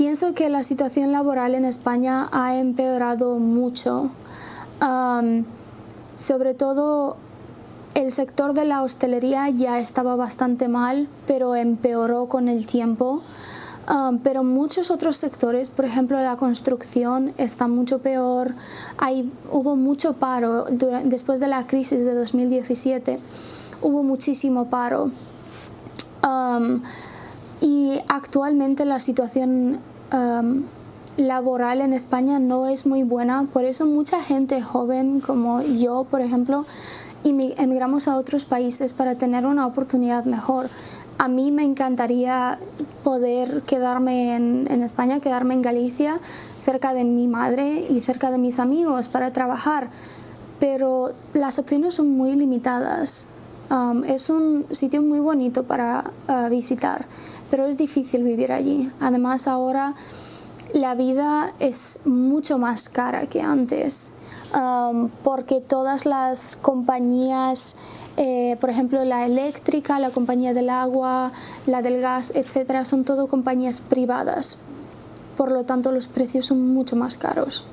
pienso que la situación laboral en España ha empeorado mucho. sobre todo el sector de la hostelería ya estaba bastante mal, pero empeoró con el tiempo. pero muchos otros sectores, por ejemplo la construcción, está mucho peor. Hay, hubo mucho paro después de la crisis de 2017, hubo muchísimo paro. Y actualmente la situación laboral en España no es muy buena, por eso mucha gente joven como yo, por ejemplo, emigramos a otros países para tener una oportunidad mejor. A mí me encantaría poder quedarme en, España, quedarme en Galicia, cerca de mi madre y cerca de mis amigos para trabajar, pero las opciones son muy limitadas. Um, es un sitio muy bonito para uh, visitar, pero es difícil vivir allí. Además ahora la vida es mucho más cara que antes. Porque todas las compañías, eh, por ejemplo la eléctrica, la compañía del agua, la del gas, etcétera, son todo compañías privadas. Por lo tanto los precios son mucho más caros.